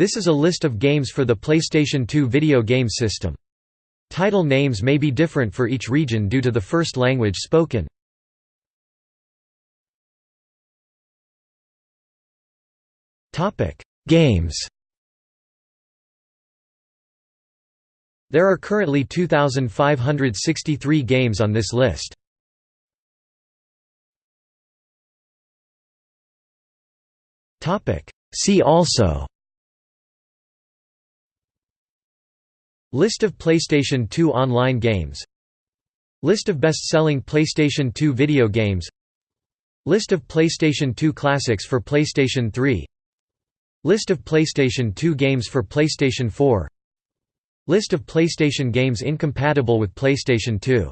This is a list of games for the PlayStation 2 video game system. Title names may be different for each region due to the first language spoken. Games There are currently 2,563 games on this list. See also List of PlayStation 2 online games. List of best-selling PlayStation 2 video games. List of PlayStation 2 classics for PlayStation 3 List of PlayStation 2 games for PlayStation 4 List of PlayStation games incompatible with PlayStation 2